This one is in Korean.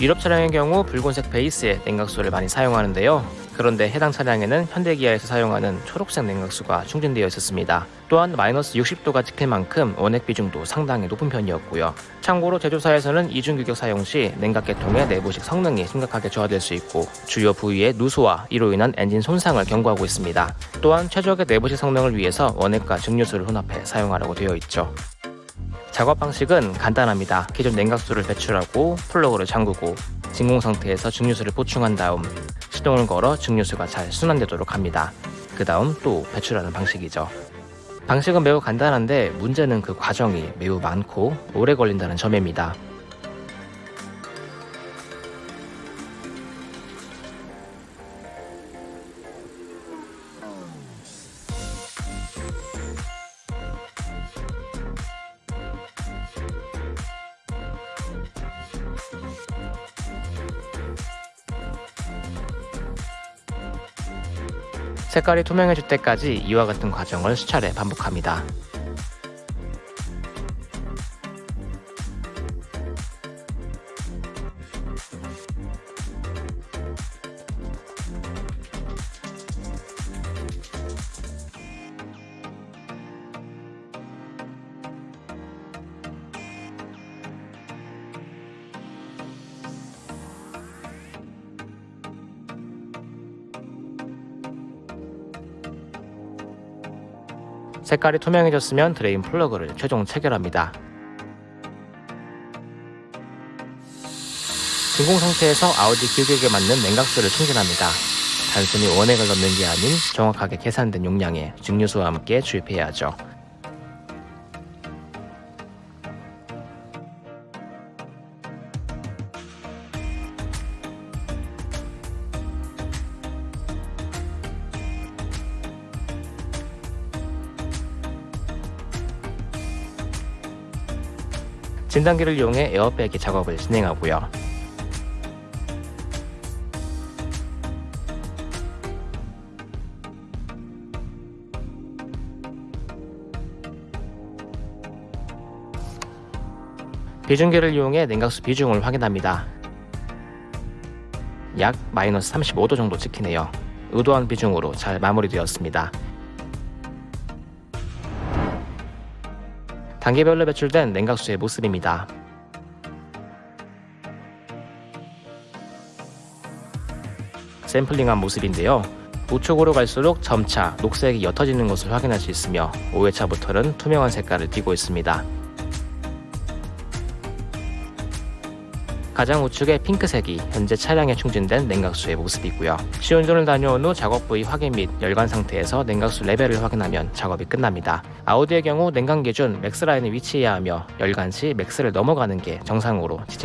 유럽 차량의 경우 붉은색 베이스의 냉각수를 많이 사용하는데요. 그런데 해당 차량에는 현대기아에서 사용하는 초록색 냉각수가 충전되어 있었습니다. 또한 마이너스 60도가 찍힐 만큼 원액 비중도 상당히 높은 편이었고요. 참고로 제조사에서는 이중 규격 사용 시 냉각계통의 내부식 성능이 심각하게 저하될 수 있고 주요 부위의 누수와 이로 인한 엔진 손상을 경고하고 있습니다. 또한 최적의 내부식 성능을 위해서 원액과 증류수를 혼합해 사용하라고 되어 있죠. 작업 방식은 간단합니다. 기존 냉각수를 배출하고 플러그를 잠그고 진공 상태에서 증류수를 보충한 다음 시동을 걸어 증류수가 잘 순환되도록 합니다. 그 다음 또 배출하는 방식이죠. 방식은 매우 간단한데 문제는 그 과정이 매우 많고 오래 걸린다는 점입니다. 색깔이 투명해질 때까지 이와 같은 과정을 수차례 반복합니다. 색깔이 투명해졌으면 드레인 플러그를 최종 체결합니다. 진공 상태에서 아우디 규격에 맞는 냉각수를 충전합니다. 단순히 원액을 넣는 게 아닌 정확하게 계산된 용량의 증류수와 함께 주입해야 하죠. 진단기를 이용해 에어백이 작업을 진행하고요. 비중계를 이용해 냉각수 비중을 확인합니다. 약 마이너스 35도 정도 찍히네요. 의도한 비중으로 잘 마무리되었습니다. 단계별로 배출된 냉각수의 모습입니다. 샘플링한 모습인데요. 우측으로 갈수록 점차 녹색이 옅어지는 것을 확인할 수 있으며 5회차부터는 투명한 색깔을 띠고 있습니다. 가장 우측의 핑크색이 현재 차량에 충전된 냉각수의 모습이고요. 시운전을 다녀온 후 작업 부위 확인 및 열간 상태에서 냉각수 레벨을 확인하면 작업이 끝납니다. 아우디의 경우 냉간 기준 max line에 위치해야 하며 열간 시 max를 넘어가는 게 정상으로 지침